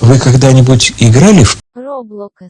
Вы когда-нибудь играли в... Roblox